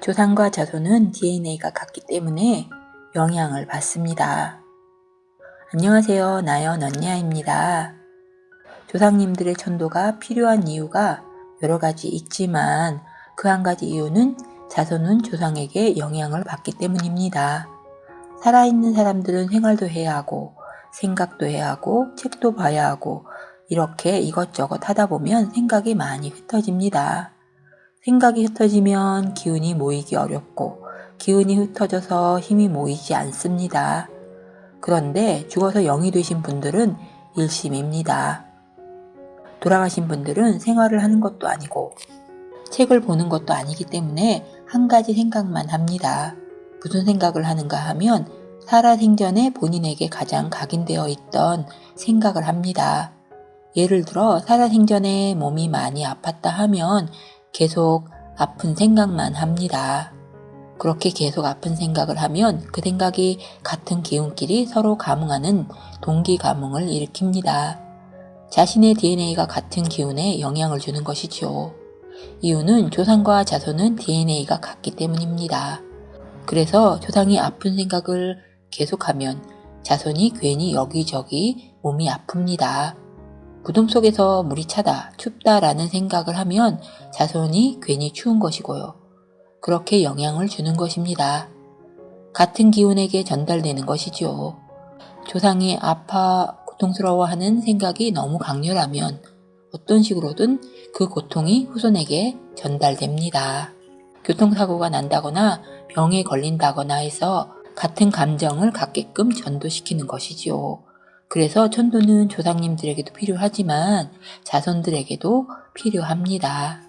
조상과 자손은 DNA가 같기 때문에 영향을 받습니다. 안녕하세요. 나연 언니아입니다. 조상님들의 천도가 필요한 이유가 여러 가지 있지만 그 한 가지 이유는 자손은 조상에게 영향을 받기 때문입니다. 살아있는 사람들은 생활도 해야 하고 생각도 해야 하고 책도 봐야 하고 이렇게 이것저것 하다 보면 생각이 많이 흩어집니다. 생각이 흩어지면 기운이 모이기 어렵고 기운이 흩어져서 힘이 모이지 않습니다. 그런데 죽어서 영이 되신 분들은 일심입니다. 돌아가신 분들은 생활을 하는 것도 아니고 책을 보는 것도 아니기 때문에 한 가지 생각만 합니다. 무슨 생각을 하는가 하면 살아생전에 본인에게 가장 각인되어 있던 생각을 합니다. 예를 들어 살아생전에 몸이 많이 아팠다 하면 계속 아픈 생각만 합니다. 그렇게 계속 아픈 생각을 하면 그 생각이 같은 기운끼리 서로 감응하는 동기 감응을 일으킵니다. 자신의 DNA가 같은 기운에 영향을 주는 것이지요. 이유는 조상과 자손은 DNA가 같기 때문입니다. 그래서 조상이 아픈 생각을 계속하면 자손이 괜히 여기저기 몸이 아픕니다. 무덤 속에서 물이 차다, 춥다라는 생각을 하면 자손이 괜히 추운 것이고요. 그렇게 영향을 주는 것입니다. 같은 기운에게 전달되는 것이지요. 조상이 아파 고통스러워하는 생각이 너무 강렬하면 어떤 식으로든 그 고통이 후손에게 전달됩니다. 교통사고가 난다거나 병에 걸린다거나 해서 같은 감정을 갖게끔 전도시키는 것이지요. 그래서 천도는 조상님들에게도 필요하지만 자손들에게도 필요합니다.